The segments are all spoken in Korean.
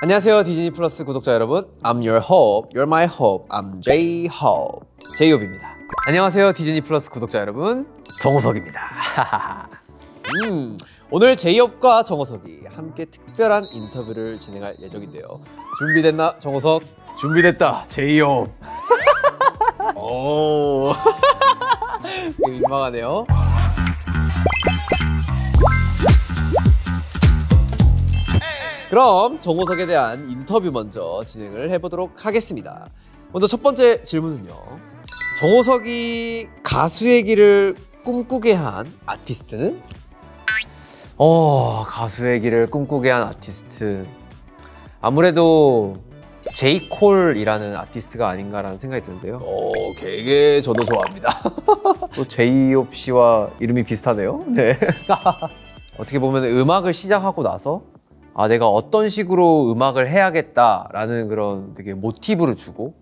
안녕하세요 디즈니 플러스 구독자 여러분. I'm your hope, you're my hope. I'm J-Hope J-Hope입니다. 안녕하세요 디즈니 플러스 구독자 여러분. 정우석입니다. 음, 오늘 J-Hope과 정우석이 함께 특별한 인터뷰를 진행할 예정인데요. 준비됐나 정우석? 준비됐다. 제이홉 오 민망하네요 그럼 정우석에 대한 인터뷰 먼저 진행을 해보도록 하겠습니다. 먼저 첫 번째 질문은요. 정우석이 가수의 길을 꿈꾸게 한 아티스트는? 어 가수의 길을 꿈꾸게 한 아티스트. 아무래도 제이콜이라는 아티스트가 아닌가라는 생각이 드는데요. 오 되게 저도 좋아합니다. 또 제이홉 씨와 이름이 비슷하네요. 네. 어떻게 보면 음악을 시작하고 나서 아 내가 어떤 식으로 음악을 해야겠다라는 그런 되게 모티브를 주고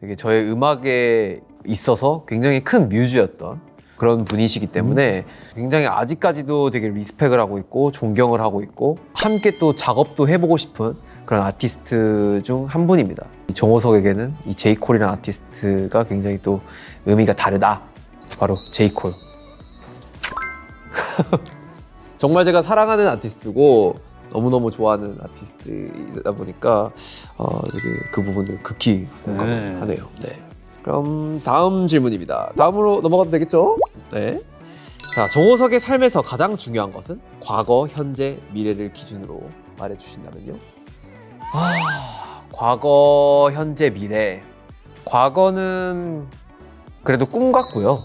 되게 저의 음악에 있어서 굉장히 큰 뮤즈였던 그런 분이시기 때문에 굉장히 아직까지도 되게 respect을 하고 있고 존경을 하고 있고 함께 또 작업도 해보고 싶은 그런 아티스트 중 한 분입니다. 이 정호석에게는 이 J. Cole이라는 아티스트가 굉장히 또 의미가 다르다. 바로 제이콜. 정말 제가 사랑하는 아티스트고 너무너무 좋아하는 아티스트이다 보니까 어, 되게 그 부분을 극히 공감하네요. 네. 그럼 다음 질문입니다. 다음으로 넘어가도 되겠죠? 네. 자, 정호석의 삶에서 가장 중요한 것은 과거, 현재, 미래를 기준으로 말해 주신다면요? 아, 과거, 현재, 미래. 과거는 그래도 꿈 같고요.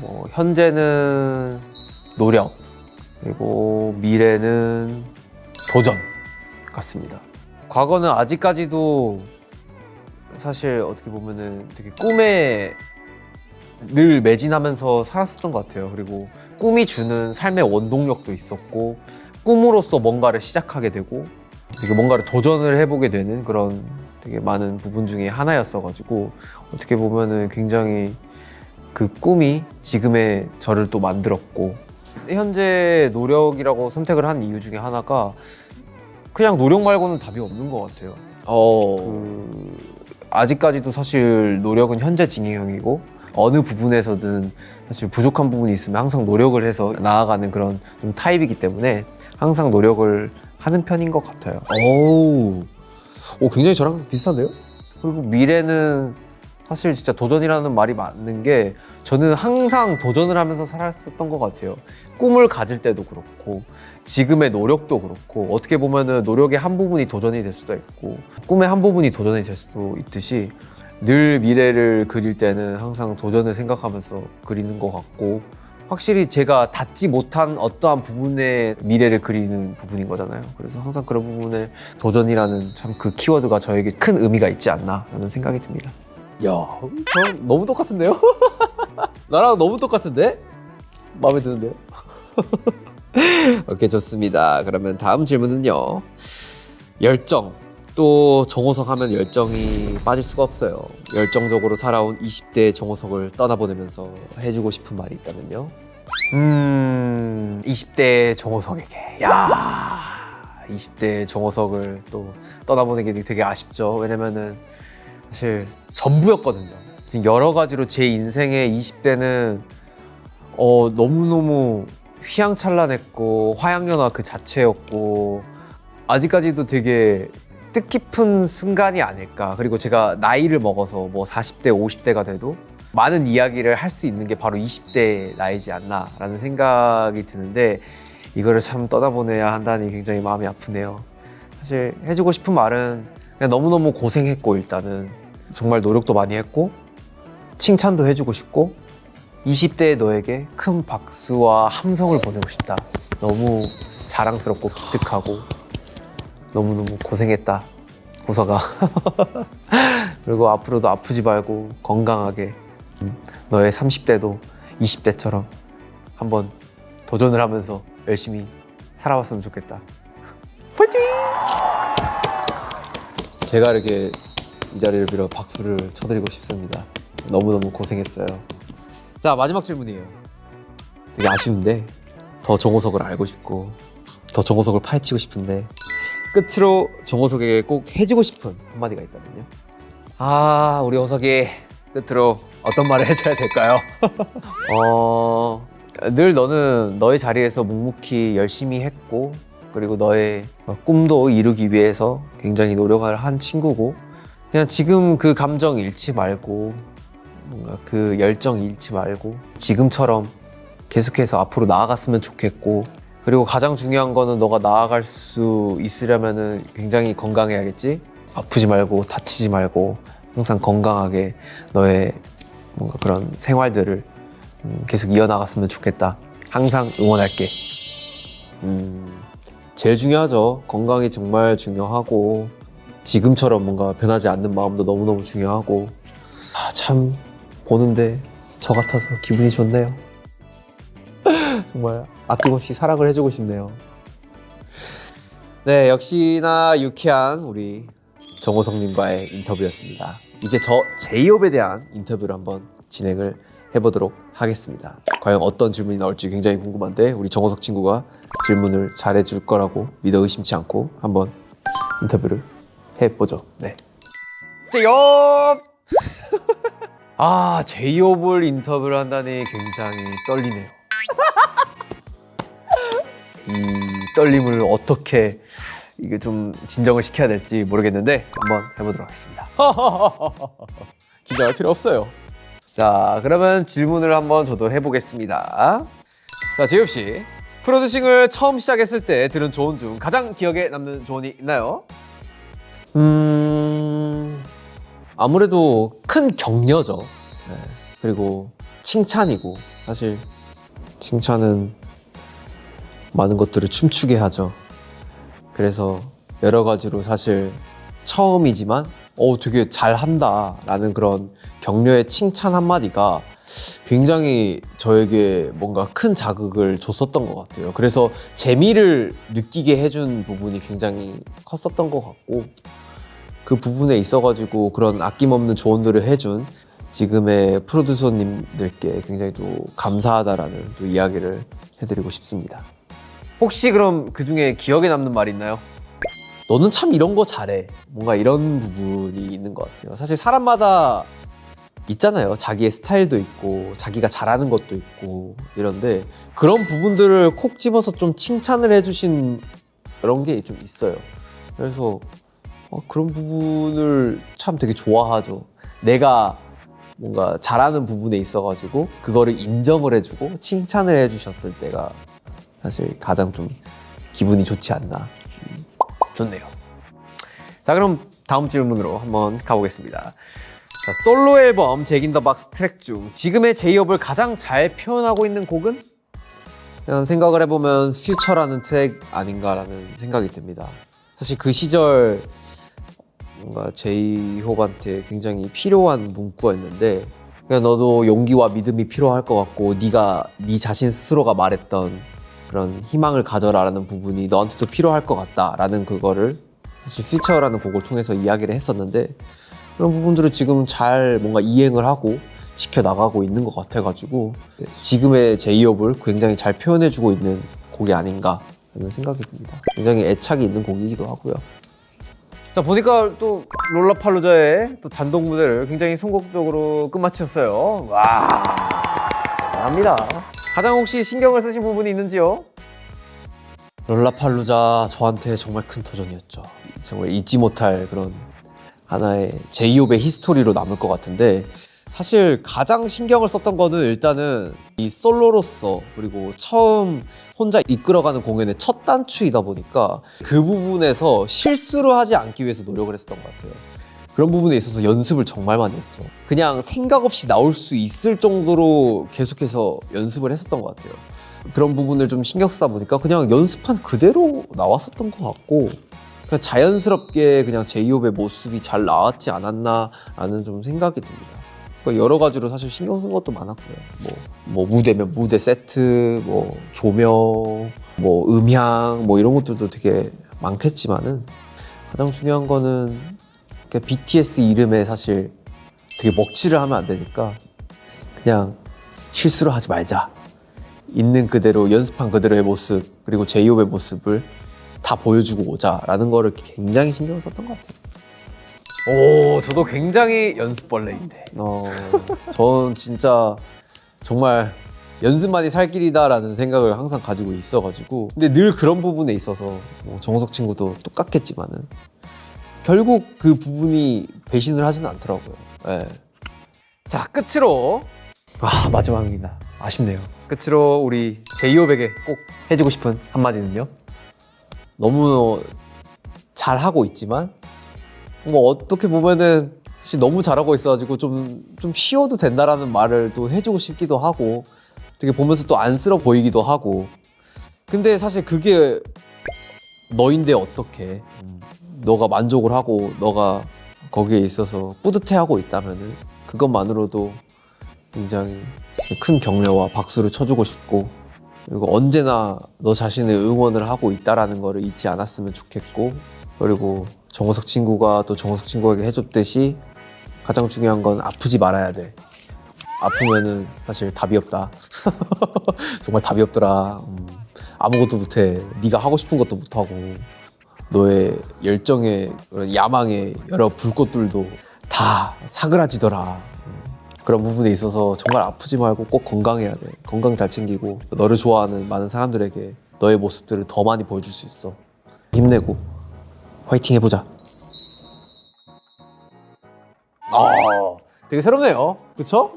뭐 현재는 노력 그리고 미래는 도전 같습니다. 과거는 아직까지도 사실 어떻게 보면은 되게 꿈에 늘 매진하면서 살았었던 것 같아요. 그리고 꿈이 주는 삶의 원동력도 있었고 꿈으로서 뭔가를 시작하게 되고 되게 뭔가를 도전을 해보게 되는 그런 되게 많은 부분 중에 하나였어가지고 어떻게 보면은 굉장히 그 꿈이 지금의 저를 또 만들었고 현재 노력이라고 선택을 한 이유 중에 하나가 그냥 노력 말고는 답이 없는 것 같아요. 어, 그 아직까지도 사실 노력은 현재 진행형이고 어느 부분에서든 사실 부족한 부분이 있으면 항상 노력을 해서 나아가는 그런 좀 타입이기 때문에 항상 노력을 하는 편인 것 같아요. 오, 오, 굉장히 저랑 비슷한데요? 그리고 미래는 사실 진짜 도전이라는 말이 맞는 게 저는 항상 도전을 하면서 살았었던 것 같아요. 꿈을 가질 때도 그렇고 지금의 노력도 그렇고 어떻게 보면 은 노력의 한 부분이 도전이 될 수도 있고 꿈의 한 부분이 도전이 될 수도 있듯이 늘 미래를 그릴 때는 항상 도전을 생각하면서 그리는 것 같고 확실히 제가 닿지 못한 어떠한 부분의 미래를 그리는 부분인 거잖아요. 그래서 항상 그런 부분에 도전이라는 참 그 키워드가 저에게 큰 의미가 있지 않나 라는 생각이 듭니다. 야, 저랑 너무 똑같은데요? 나랑 너무 똑같은데? 마음에 드는데요? 오케이, 좋습니다. 그러면 다음 질문은요. 열정. 또 정호석 하면 열정이 빠질 수가 없어요. 열정적으로 살아온 20대 정호석을 떠나보내면서 해주고 싶은 말이 있다면요. 음, 20대 정호석에게. 야 20대 정호석을 또 떠나보내기 되게 아쉽죠. 왜냐면은 사실 전부였거든요. 지금 여러 가지로 제 인생의 20대는 어, 너무너무 휘황찬란했고 화양연화 그 자체였고 아직까지도 되게 뜻깊은 순간이 아닐까. 그리고 제가 나이를 먹어서 뭐 40대, 50대가 돼도 많은 이야기를 할 수 있는 게 바로 20대 나이지 않나 라는 생각이 드는데 이거를 참 떠나보내야 한다니 굉장히 마음이 아프네요. 사실 해주고 싶은 말은 너무너무 고생했고 일단은 정말 노력도 많이 했고 칭찬도 해주고 싶고 20대의 너에게 큰 박수와 함성을 보내고 싶다. 너무 자랑스럽고 기특하고 너무너무 고생했다. 호서가. 그리고 앞으로도 아프지 말고 건강하게 너의 30대도 20대처럼 한번 도전을 하면서 열심히 살아왔으면 좋겠다. 제가 이렇게 이 자리를 빌어 박수를 쳐드리고 싶습니다. 너무너무 고생했어요. 자, 마지막 질문이에요. 되게 아쉬운데 더 정호석을 알고 싶고 더 정호석을 파헤치고 싶은데 끝으로 정호석에게 꼭 해주고 싶은 한마디가 있다면요? 아 우리 호석이 끝으로 어떤 말을 해줘야 될까요? 어, 늘 너는 너의 자리에서 묵묵히 열심히 했고 그리고 너의 꿈도 이루기 위해서 굉장히 노력을 한 친구고 그냥 지금 그 감정 잃지 말고 뭔가 그 열정 잃지 말고 지금처럼 계속해서 앞으로 나아갔으면 좋겠고 그리고 가장 중요한 거는 너가 나아갈 수 있으려면 은 굉장히 건강해야겠지? 아프지 말고 다치지 말고 항상 건강하게 너의 뭔가 그런 생활들을 음, 계속 이어나갔으면 좋겠다. 항상 응원할게. 음, 제일 중요하죠. 건강이 정말 중요하고 지금처럼 뭔가 변하지 않는 마음도 너무너무 중요하고 아, 참 보는데 저 같아서 기분이 좋네요. 정말 아낌없이 사랑을 해주고 싶네요. 네, 역시나 유쾌한 우리 정호성님과의 인터뷰였습니다. 이제 저 제이홉에 대한 인터뷰를 한번 진행을 해보도록 하겠습니다. 과연 어떤 질문이 나올지 굉장히 궁금한데 우리 정호석 친구가 질문을 잘해줄 거라고 믿어 의심치 않고 한번 인터뷰를 해보죠. 네. 제이홉! 아 제이홉을 인터뷰를 한다니 굉장히 떨리네요 이 떨림을 어떻게 이게 좀 진정을 시켜야 될지 모르겠는데 한번 해보도록 하겠습니다 긴장할 필요 없어요. 자 그러면 질문을 한번 저도 해보겠습니다 자 제이홉 씨 프로듀싱을 처음 시작했을 때 들은 조언 중 가장 기억에 남는 조언이 있나요? 음 아무래도 큰 격려죠. 네. 그리고 칭찬이고 사실 칭찬은 많은 것들을 춤추게 하죠. 그래서 여러 가지로 사실 처음이지만 어 되게 잘한다 라는 그런 격려의 칭찬 한마디가 굉장히 저에게 뭔가 큰 자극을 줬었던 것 같아요. 그래서 재미를 느끼게 해준 부분이 굉장히 컸었던 것 같고 그 부분에 있어가지고 그런 아낌없는 조언들을 해준 지금의 프로듀서님들께 굉장히 또 감사하다라는 또 이야기를 해드리고 싶습니다. 혹시 그럼 그 중에 기억에 남는 말 있나요? 너는 참 이런 거 잘해. 뭔가 이런 부분이 있는 것 같아요. 사실 사람마다 있잖아요. 자기의 스타일도 있고, 자기가 잘하는 것도 있고, 이런데 그런 부분들을 콕 집어서 좀 칭찬을 해주신 그런 게 좀 있어요. 그래서 어, 그런 부분을 참 되게 좋아하죠. 내가 뭔가 잘하는 부분에 있어가지고, 그거를 인정을 해주고, 칭찬을 해주셨을 때가 사실 가장 좀 기분이 좋지 않나. 좋네요. 자, 그럼 다음 질문으로 한번 가보겠습니다. 자, 솔로 앨범 잭인 더 박스 트랙 중 지금의 제이홉을 가장 잘 표현하고 있는 곡은? 그냥 생각을 해보면 퓨처라는 트랙 아닌가라는 생각이 듭니다. 사실 그 시절 뭔가 제이홉한테 굉장히 필요한 문구였는데 그냥 너도 용기와 믿음이 필요할 것 같고 네가 네 자신 스스로가 말했던 그런 희망을 가져라라는 부분이 너한테도 필요할 것 같다라는 그거를 사실 퓨처라는 곡을 통해서 이야기를 했었는데 그런 부분들을 지금 잘 뭔가 이행을 하고 지켜나가고 있는 것 같아가지고 지금의 제이홉을 굉장히 잘 표현해주고 있는 곡이 아닌가 하는 생각이 듭니다. 굉장히 애착이 있는 곡이기도 하고요. 자, 보니까 또 롤라팔루자의 또 단독 무대를 굉장히 성공적으로 끝마치셨어요. 와, 대단합니다. 가장 혹시 신경을 쓰신 부분이 있는지요? 롤라팔루자 저한테 정말 큰 도전이었죠. 정말 잊지 못할 그런 하나의 제이홉의 history로 남을 것 같은데 사실 가장 신경을 썼던 거는 일단은 이 솔로로서 그리고 처음 혼자 이끌어가는 공연의 첫 단추이다 보니까 그 부분에서 실수를 하지 않기 위해서 노력을 했었던 것 같아요. 그런 부분에 있어서 연습을 정말 많이 했죠. 그냥 생각 없이 나올 수 있을 정도로 계속해서 연습을 했었던 것 같아요. 그런 부분을 좀 신경 쓰다 보니까 그냥 연습한 그대로 나왔었던 것 같고 그냥 자연스럽게 그냥 제이홉의 모습이 잘 나왔지 않았나 라는 좀 생각이 듭니다. 그러니까 여러 가지로 사실 신경 쓴 것도 많았고요. 뭐, 뭐 무대면 무대 세트, 뭐 조명, 뭐 음향, 뭐 이런 것들도 되게 많겠지만은 가장 중요한 거는 BTS 이름에 사실 되게 먹칠을 하면 안 되니까 그냥 실수를 하지 말자. 있는 그대로 연습한 그대로의 모습 그리고 제이홉의 모습을 다 보여주고 오자라는 거를 굉장히 신경 썼던 것 같아요. 오, 저도 굉장히 연습벌레인데. 어, 전 진짜 정말 연습만이 살 길이다라는 생각을 항상 가지고 있어가지고 근데 늘 그런 부분에 있어서 뭐 정우석 친구도 똑같겠지만은 결국 그 부분이 배신을 하지는 않더라고요. 예. 자, 끝으로 아, 마지막입니다. 아쉽네요. 끝으로 우리 제이홉에게 꼭 해주고 싶은 한마디는요? 너무 잘 하고 있지만 뭐 어떻게 보면은 사실 너무 잘하고 있어가지고 좀 좀 쉬어도 된다라는 말을 또 해주고 싶기도 하고 되게 보면서 또 안쓰러 보이기도 하고 근데 사실 그게 너인데 어떻게 너가 만족을 하고 너가 거기에 있어서 뿌듯해하고 있다면은 그것만으로도 굉장히 큰 격려와 박수를 쳐주고 싶고 그리고 언제나 너 자신을 응원을 하고 있다라는 거를 잊지 않았으면 좋겠고 그리고 정호석 친구가 또 정호석 친구에게 해줬듯이 가장 중요한 건 아프지 말아야 돼. 아프면은 사실 답이 없다. 정말 답이 없더라. 음, 아무것도 못해. 네가 하고 싶은 것도 못하고 너의 열정의 야망의 여러 불꽃들도 다 사그라지더라 음, 그런 부분에 있어서 정말 아프지 말고 꼭 건강해야 돼. 건강 잘 챙기고 너를 좋아하는 많은 사람들에게 너의 모습들을 더 많이 보여줄 수 있어. 힘내고 화이팅 해보자. 아, 되게 새롭네요. 그쵸?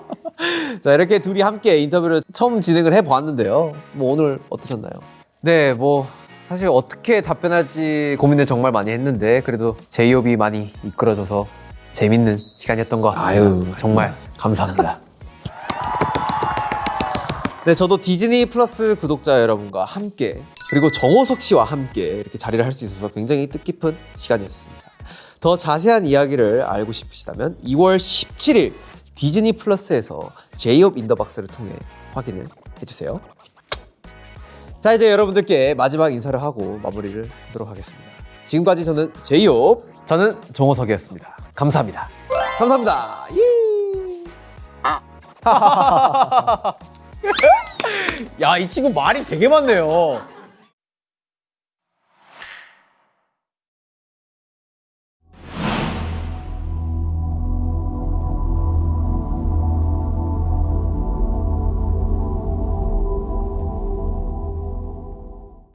자, 이렇게 둘이 함께 인터뷰를 처음 진행을 해보았는데요. 뭐 오늘 어떠셨나요? 네, 뭐 사실 어떻게 답변할지 고민을 정말 많이 했는데 그래도 제이홉이 많이 이끌어줘서 재밌는 시간이었던 것 같아요. 아유, 정말 감사합니다. 네, 저도 디즈니 플러스 구독자 여러분과 함께 그리고 정호석 씨와 함께 이렇게 자리를 할 수 있어서 굉장히 뜻깊은 시간이었습니다. 더 자세한 이야기를 알고 싶으시다면 2월 17일 디즈니 플러스에서 제이홉 인더박스를 통해 확인을 해주세요. 자, 이제 여러분들께 마지막 인사를 하고 마무리를 하도록 하겠습니다. 지금까지 저는 제이홉 저는 정호석이었습니다. 감사합니다. 감사합니다. 예. 야, 이 친구 말이 되게 많네요.